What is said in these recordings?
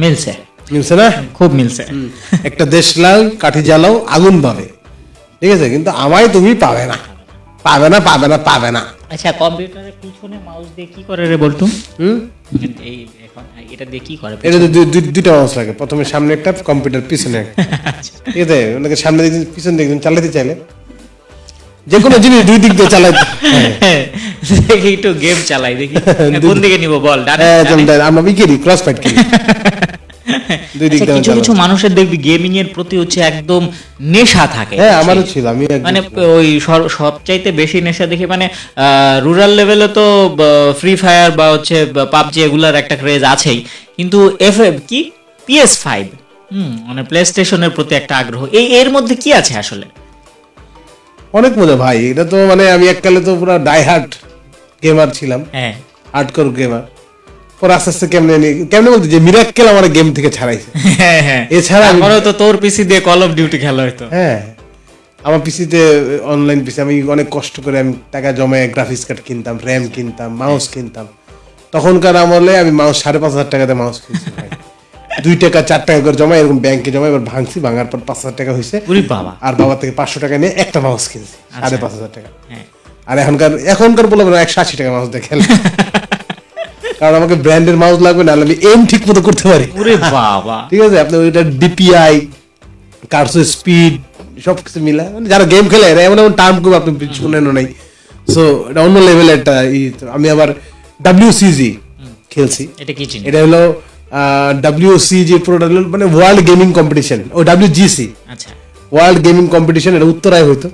মিলছে। মিলছে না? খুব মিলছে। একটা দেশ লাল কাঠি জ্বালাও আগুন পাবে। ঠিক আছে? কিন্তু আমায় তুমি পাবে না। পাবে না পাবে না পাবে না। আচ্ছা কম্পিউটারের পিছনে মাউস দিয়ে কি করে রে বলতো? হুম? এই এখন এটা দিয়ে কি করে? এটা দুই- দুই- দুইটা মাউস লাগে। প্রথমে সামনে একটা কম্পিউটার পিছনে একটা। আচ্ছা। ঠিক আছে? ওনাকে সামনে দিক পিছন দিক চালাতে চাইলে। যে কোনো জিনিস দুই দিক দিয়ে হ্যাঁ। দেখি একটু গেম চালাই দেখি। কোন দিকে। নিব বল ডানে হ্যাঁ, আমরা ক্রস ফাইট করি। দুই দিক দিয়ে কিছু কিছু মানুষের দেখবি গেমিং এর প্রতি হচ্ছে একদম নেশা থাকে। হ্যাঁ আমারও ছিল আমি মানে ওই সবচাইতে বেশি নেশা দেখি মানে রুরাল লেভেলে তো ফ্রি ফায়ার বা হচ্ছে পাবজি এগুলার একটা ক্রেজ আছেই। কিন্তু এফ কি? পিএস ফাইভ হুম মানে প্লে স্টেশনের প্রতি একটা আগ্রহ। এই এর মধ্যে কি আছে আসলে? অনেক মজা। ভাই এটা তো মানে আমি এককালে তো পুরো ডাই হার্ট গেমার ছিলাম। হ্যাঁ। হার্ডকোর গেমার পরে আস্তে আস্তে কেমনে কেমনে বলতে যে মিরাক্কেল আমার গেম থেকে ছাড়াইছে। হ্যাঁ হ্যাঁ। এছাড়া আমি- আমারও তো তোর পিসি দিয়ে কল অফ ডিউটি খেলা হতো হ্যাঁ। আমার পিসিতে অনলাইন পিসি আমি অনেক কষ্ট করে আমি টাকা জমায় গ্রাফিক্স কার্ড কিনতাম র্যাম কিনতাম মাউস কিনতাম। তখনকার আমলে আমি মাউস সাড়ে পাঁচ হাজার টাকাতে মাউস কিনছি। দুই টাকা চার টাকা করে জমা এরকম ব্যাংকে জমা এবার ভাঙছি ভাঙার পর পাঁচ হাজার টাকা হয়েছে। বাবা। আর বাবা থেকে পাঁচশো টাকা নিয়ে একটা মাউস কিনছি সাড়ে পাঁচ হাজার টাকা। হ্যাঁ। আর এখনকার এখনকার বলে একশো আশি টাকা মাউস দিয়ে খেলে কারণ আমাকে ব্র্যান্ডের মাউস লাগবে না আমি এম ঠিক মতো করতে পারি। বাবা। ঠিক আছে? আপনি ওইটা ডিপিআই কার্সো স্পিড সব কিছু মিলা মানে যারা গেম খেলে এরা এমন এমন টার্ম খুব আপনি শুনেন নাই। সো এটা অন্য লেভেলের একটা আমি আবার ডাব্লিউসিজি খেলছি। এটা কি এটা হলো পুরোটা হলো মানে ওয়ার্ল্ড গেমিং কম্পিটিশন ও ডাব্লিউজিসি আচ্ছা। ওয়ার্ল্ড গেমিং কম্পিটিশন এটা উত্তরায় হইতো।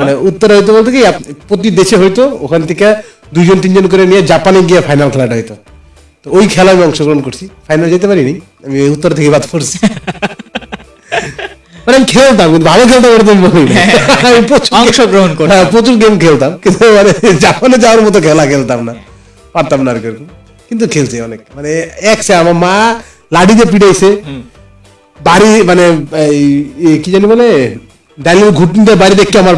মানে উত্তরে হইতো বলতে কি প্রতি দেশে হইতো ওখান থেকে দুইজন তিনজন করে নিয়ে জাপানে গিয়ে ফাইনাল খেলাটা হইতো। তো ওই খেলায় আমি অংশগ্রহণ করছি। ফাইনাল যেতে পারিনি আমি উত্তর থেকে বাদ পড়ছি। মানে আমি খেলতাম কিন্তু ভালো খেলতাম এটা তুমি বলি অংশগ্রহণ করতাম। হ্যাঁ, প্রচুর গেম খেলতাম কিন্তু মানে জাপানে যাওয়ার মতো খেলা খেলতাম না। পারতাম না আর কি এরকম। কিন্তু খেলছে অনেক। মানে এক সে আমার মা লাঠিতে পিটাইছে। বাড়ি মানে কি জানি বলে? ডাইনিং ঘুটনিতে বাড়ি দেখে আমার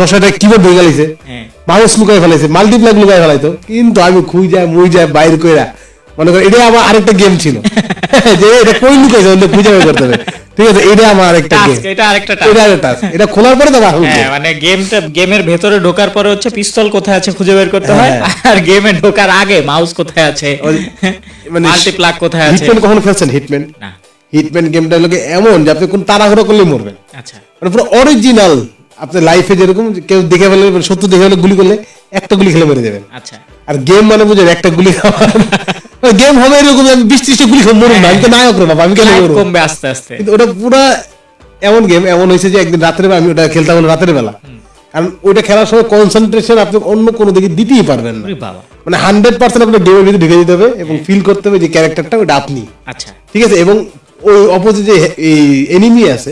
দশ হাজার কিবোর্ড মানুষ গেছে হ্যাঁ লুকাই ফেলাইছে মাল্টিপ্লাক লুকাই ফেলাইতো। কিন্তু আমি খুঁই যায় মুই যায় বাইর কইরা মনে করি এটা আমার আরেকটা গেম ছিল। যে এটা কই লুকাইছে খুঁজে বের করতে হবে। ঠিক আছে এটা আমার আরেকটা গেম এটা আরেকটা task। এটা আরেকটা task। এটা খোলার পরে তো হ্যাঁ মানে গেমটা গেমের ভেতরে ঢোকার পরে হচ্ছে পিস্তল কোথায় আছে খুঁজে বের করতে হয় হ্যাঁ। আর গেমে ঢোকার আগে মাউস কোথায় আছে মানে মাল্টিপ্লাক কোথায় আছে। হিটম্যান কখনো খেলছেন? হিটম্যান না। হিটম্যান গেমটা লোকে এমন যে আপনি কোন তাড়াহুড়ো করলে মরবেন। আচ্ছা। মানে পুরো অরিজিনাল আপনার লাইফে যেরকম কেউ দেখে ফেলে মানে শত্রু দেখে ফেলে গুলি করলে একটা গুলি খেলে মেরে দেবেন আচ্ছা। আর গেম মানে বুঝেন একটা গুলি খাওয়া গেম হবে এরকম আমি বিশ ত্রিশটা গুলি খাব মরুন না আমি তো নায়ক রে বাবা আমি কেন কমবে আস্তে আস্তে। কিন্তু ওটা পুরা এমন গেম এমন হয়েছে যে একদিন রাতের বেলা আমি ওটা খেলতাম রাতের বেলা। কারণ ওইটা খেলার সময় কনসেন্ট্রেশন আপনি অন্য কোনো দিকে দিতেই পারবেন না। মানে হান্ড্রেড পার্সেন্ট আপনার গেমের ভিতরে ঢুকে যেতে হবে এবং ফিল করতে হবে যে ক্যারেক্টারটা ওটা আপনি। আচ্ছা। ঠিক আছে? এবং ওই অপোজিট যে এই এনিমি আছে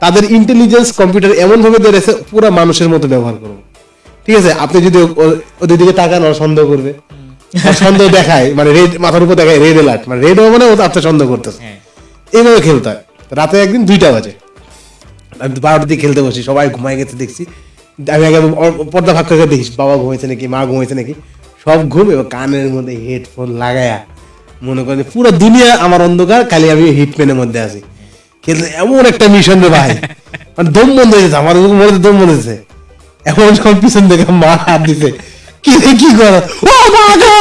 তাদের ইন্টেলিজেন্স কম্পিউটার এমন ভাবে ধরেছে পুরো মানুষের মতো ব্যবহার করব ঠিক আছে? আপনি যদি ওদের দিকে তাকান ওরা সন্দেহ করবে। সন্দেহ দেখায় মানে রেড মাথার উপর দেখায় রেড অ্যালার্ট মানে রেড মানে ও সন্দেহ করতেছে। হ্যাঁ। এইভাবে খেলতে হয়। রাতে একদিন দুইটা বাজে। আমি তো বারোটার দিকে খেলতে বসি সবাই ঘুমাই গেছে দেখছি। আমি আগে পর্দা ফাঁক করে দেখিস বাবা ঘুমাইছে নাকি মা ঘুমাইছে নাকি। সব ঘুম এবং কানের মধ্যে হেডফোন লাগায়া মনে করেন পুরো দুনিয়া আমার অন্ধকার খালি আমি হিটম্যানের মধ্যে আছি। খেলতে এমন একটা মিশন রে ভাই। মানে দম বন্ধ হয়ে যাচ্ছে আমার মনে দম বন্ধ হয়েছে। এখন সব পিছন থেকে মা হাত দিছে। কি কি ও মা গো!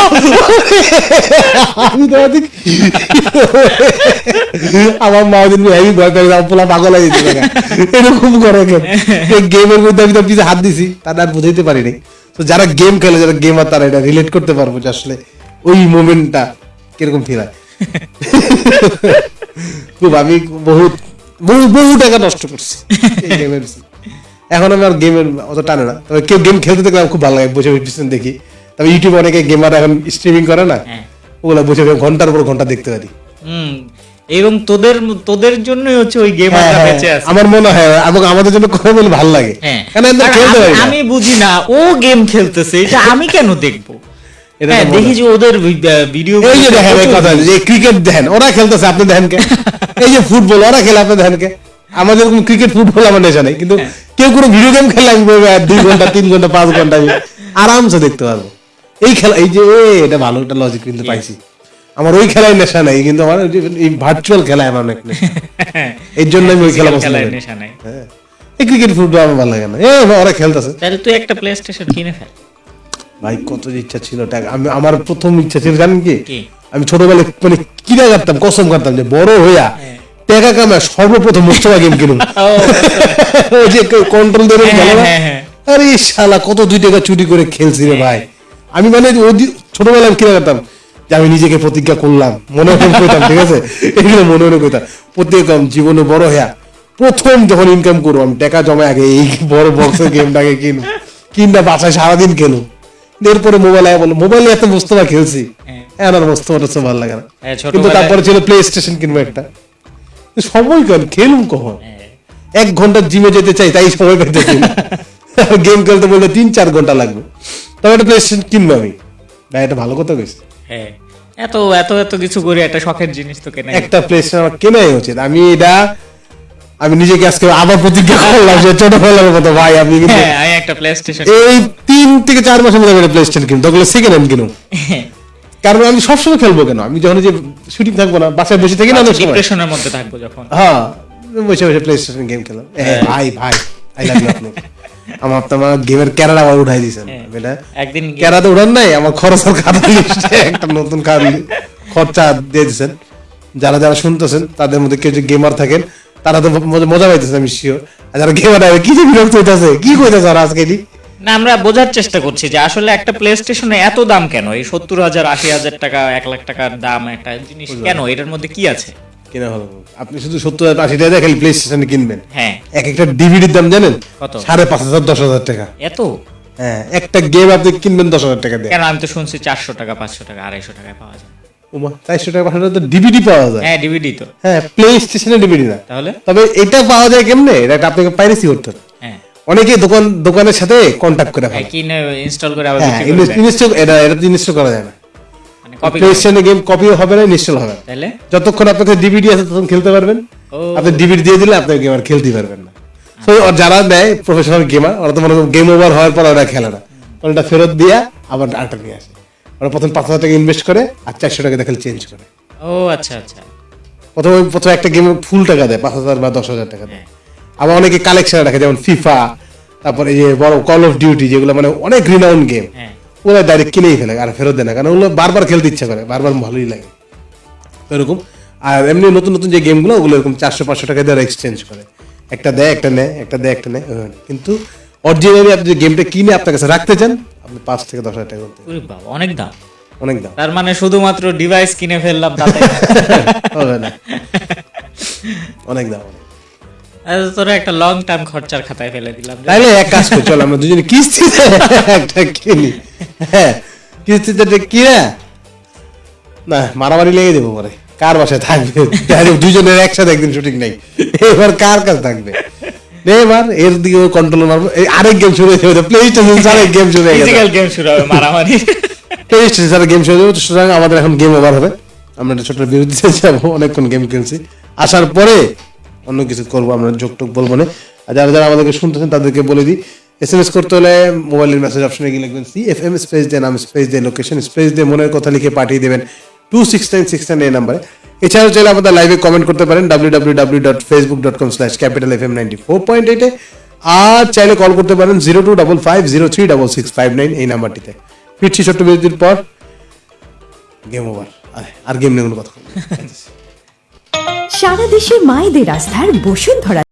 আমি তো আমার মা হেভি ভয় পেয়ে গেছে, পোলা পাগল হয়ে এরকম করে কেন গেমের মধ্যে আমি তো পিছে হাত দিছি তারা আর বুঝাইতে পারিনি তো যারা গেম খেলে যারা গেমার তারা এটা রিলেট করতে পারব যে আসলে ওই মোমেন্টটা কীরকম ফিল হয়। খুব আমি বহুত বহু বহু টাকা নষ্ট করছি এই গেমের। এখন আমি আর গেমের অত টানে না। তবে কেউ গেম খেলতে দেখলে খুব ভালো লাগে বসে বসে পিছনে দেখি। তবে ইউটিউবে অনেকে গেমার এখন স্ট্রিমিং করে না হ্যাঁ। ওগুলা বসে বসে ঘণ্টার পর ঘণ্টা দেখতে পারি। এবং তোদের তোদের জন্যই হচ্ছে ওই হ্যাঁ, গেমারটা হ্যাঁ, বেঁচে আছে। আমার মনে হয় এবং আমাদের জন্য করে বলে ভালো লাগে। হ্যাঁ। আমি- বুঝি না ও গেম খেলতেছে এটা আমি কেন দেখব? এটা হ্যাঁ দেখি যে ওদের ভিডিও এই যে দেখেন এই কথা যে ক্রিকেট দেখেন ওরা খেলতেছে আপনি দেখেন কে? এই যে ফুটবল ওরা খেলে আপনি দেখেন কে? আমাদের ক্রিকেট ফুটবল আমার নেশা নেই কিন্তু হ্যাঁ। কেউ কোনো ভিডিও গেম খেলে আমি বলব, দুই ঘণ্টা তিন ঘণ্টা পাঁচ ঘণ্টা আমি আরামসে দেখতে পারব। এই খেলা এই যে এটা ভালো একটা লজিক কিন্তু পাইছি। আমার ওই খেলায় নেশা নাই কিন্তু আমার এই ভার্চুয়াল খেলায় আমার অনেক নেশা। এর জন্য আমি ওই খেলা পছন্দ করি। নাই। হ্যাঁ। এই ক্রিকেট ফুটবল আমার ভালো লাগে না। এ ওরা খেলতেছে। তাহলে তুই একটা প্লে স্টেশন কিনে ফেল। ভাই কত ইচ্ছা ছিল টাকা আমি আমার প্রথম ইচ্ছা ছিল জানেন কি? কি? আমি ছোটবেলায় মানে কিনা করতাম কসম করতাম যে বড় হইয়া টাকা কামায় সর্বপ্রথম মোস্তফা গেম কিনুম ওই যে কন্ট্রোল ধরে হ্যাঁ? হ্যাঁ, হ্যাঁ। আরে শালা কত দুই টাকা চুরি করে খেলছি রে ভাই। আমি মানে ওই ছোটবেলায় কিনা করতাম যে আমি নিজেকে প্রতিজ্ঞা করলাম মনে মনে কইতাম ঠিক আছে? এগুলো মনে মনে কইতাম প্রত্যেক জীবনে বড় হইয়া প্রথম যখন ইনকাম করব আমি টাকা জমা আগে এই বড় বক্সের গেমটাকে কিনু কিনটা বাসায় সারাদিন খেলু এরপরে মোবাইল আয় বলো মোবাইলে এত মোস্তফা খেলছি। হ্যাঁ। হ্যাঁ আর মোস্তফা ভালো লাগে না। হ্যাঁ, কিন্তু তারপরে ছিল প্লে স্টেশন কিনবো একটা। সময় কেন খেলুম কখন। এক ঘণ্টা জিমে যেতে চাই তাই সময় পেতেছি গেম খেলতে বললে তিন চার ঘণ্টা লাগবে। তবে একটা প্লে স্টেশন কিনবো আমি। ভাই এটা ভালো কথা কইছি হ্যাঁ। এত এত এত কিছু করে একটা শখের জিনিস তো কেনা একটা প্লে স্টেশন আমার কেনাই উচিত। আমি এটা আমি নিজেকে আজকে আবার প্রতিজ্ঞা করলাম যে ছোটবেলার মতো ভাই আমি কিন্তু হ্যাঁ একটা প্লে স্টেশন এই তিন থেকে চার মাসের মধ্যে আমি একটা প্লে স্টেশন কিনবো তখন সেকেন্ড হ্যান্ড কিনুম। কারণ আমি সবসময় খেলব কেন? আমি যখন যে শুটিং থাকব না বাসায় বসে থাকি না ডিপ্রেশনের মধ্যে থাকব যখন। হ্যাঁ বসে বসে প্লে স্টেশন গেম খেলাম ভাই ভাই আই লাভ ইউ আপনি আমার তো আমার গেমের ক্যারাটা আবার উঠাই দিয়েছেন এটা একদিন ক্যারা তো উঠান নাই আমার খাতা লিস্টে একটা নতুন খরচা দিয়ে দিয়েছেন। যারা যারা শুনতেছেন তাদের মধ্যে কেউ যে গেমার থাকেন তারা তো মজা- পাইতেছে আমি শিওর আর যারা গেমার কি যে বিরক্ত হইতেছে কি কইতেছে আর আজকে? না আমরা বোঝার চেষ্টা করছি যে আসলে একটা প্লে স্টেশনে এত দাম কেন? এই সত্তর হাজার আশি হাজার টাকা এক লাখ টাকার দাম একটা জিনিস কেন? এটার মধ্যে কি আছে? কিনা হলো। আপনি শুধু সত্তর হাজার আশি টাকা খালি প্লে স্টেশনে কিনবেন। হ্যাঁ। এক একটা ডিভিডির দাম জানেন? কত? সাড়ে পাঁচ হাজার দশ হাজার টাকা। এত? হ্যাঁ একটা গেম আপনি কিনবেন দশ হাজার টাকা দিয়ে। কেন? আমি তো শুনছি চারশো টাকা পাঁচশো টাকা আড়াইশো টাকায় পাওয়া যায়। ওমা চারশো টাকা পাঁচশো টাকা তো ডিভিডি পাওয়া যায়। হ্যাঁ ডিভিডি তো। হ্যাঁ প্লে স্টেশনে ডিভিডি না। তাহলে? তবে এটা পাওয়া যায় কেমনে? এটা আপনাকে পাইরেসি করতে হবে। অনেকে দোকান দোকানের সাথে কন্ট্যাক্ট করে হ্যাঁ, ফেলে কিনে ইনস্টল করে আবার হ্যাঁ। ইনস্টল এটা এটা ইনস্টল করা যায় না। মানে কপি প্লে স্টেশনে গেম কপিও হবে না ইনস্টল হবে তাহলে? যতক্ষণ আপনার ডিভিডি আছে ততক্ষণ খেলতে পারবেন। আপনি ডিভিডি দিয়ে দিলে আপনি গেম আর খেলতে পারবেন না। তো যারা দেয় প্রফেশনাল গেমার ওরা তো মনে গেম ওভার হওয়ার পর ওরা খেলে না। ওটা ফেরত দিয়া আবার আরেকটা নিয়ে আসে। ওরা প্রথম পাঁচ হাজার টাকা ইনভেস্ট করে আর চারশো টাকা দেখে চেঞ্জ করে। ও আচ্ছা আচ্ছা। প্রথমে প্রথমে একটা গেমে ফুল টাকা দেয় পাঁচ হাজার বা দশ হাজার টাকা দেয়। আবার অনেকে কালেকশন রাখে যেমন ফিফা তারপরে এই যে বড় কল অফ ডিউটি যেগুলো মানে অনেক রিনাউন্ড গেম হ্যাঁ। ওরা ডাইরেক্ট কিনেই ফেলে আর ফেরত দেয় না কারণ ওগুলো বারবার খেলতে ইচ্ছা করে বারবার ভালোই লাগে। তো এরকম। আর এমনি নতুন নতুন যে গেমগুলো ওগুলো এরকম চারশো পাঁচশো টাকা দিয়ে এক্সচেঞ্জ করে। একটা দেয় একটা নেয় একটা দেয় একটা নেয় কিন্তু অরিজিনালি আপনি যে গেমটা কিনে আপনার কাছে রাখতে চান আপনি পাঁচ থেকে দশ হাজার টাকা করতে অনেক দাম। অনেক দাম। তার মানে শুধুমাত্র ডিভাইস কিনে ফেললাম তাতে হবে না। অনেক দাম। তোরা একটা লং টার্ম খরচার খাতায় ফেলে দিলাম তাইলে এক কাজ করি চল আমরা দুজনে কিস্তিতে একটা কিনি। হ্যাঁ কিস্তিতে একটা কিনা না মারামারি লেগে দেবো পরে। কার বাসায় থাকবে? দুজনের একসাথে একদিন শুটিং নেই। এবার কার কাছে থাকবে? এবার এর দিকে কন্ট্রোল মারবো। আরেক গেম শুরু হয়ে যাবে প্লে স্টেশন আরেক গেম শুরু হয়ে গেছে। গেম শুরু হবে মারামারি। প্লে স্টেশন গেম শুরু হয়ে যাবে সুতরাং আমাদের এখন গেম ওভার হবে। আমরা একটা ছোট বিরতিতে যাব অনেকক্ষণ গেম খেলছি। আসার পরে অন্য কিছু করব, আমরা যোগ টোক বলব না। আর যারা যারা আমাদেরকে শুনতেছেন, তাদেরকে বলে দিই এস এম এস করতে হলে মোবাইলের মেসেজ অপশনে গিয়ে লিখবেন সি এফ এম স্পেস দিয়ে নাম স্পেস দিয়ে লোকেশন স্পেস দিয়ে মনের কথা লিখে পাঠিয়ে দেবেন two six nine six nine এই নাম্বারে এছাড়াও চাইলে আমাদের লাইভে কমেন্ট করতে পারেন W W W dot Facebook dot com slash capital F M ninety four point এইটে আর চাইলে কল করতে পারেন zero two double five zero three double six five nine এই নাম্বারটিতে ফিরছি ছোট্ট বিরতির পর। গেম ওভার আর গেম নিয়ে কোনো কথা। সারা দেশে মায়েদের আস্থার বসুন্ধরা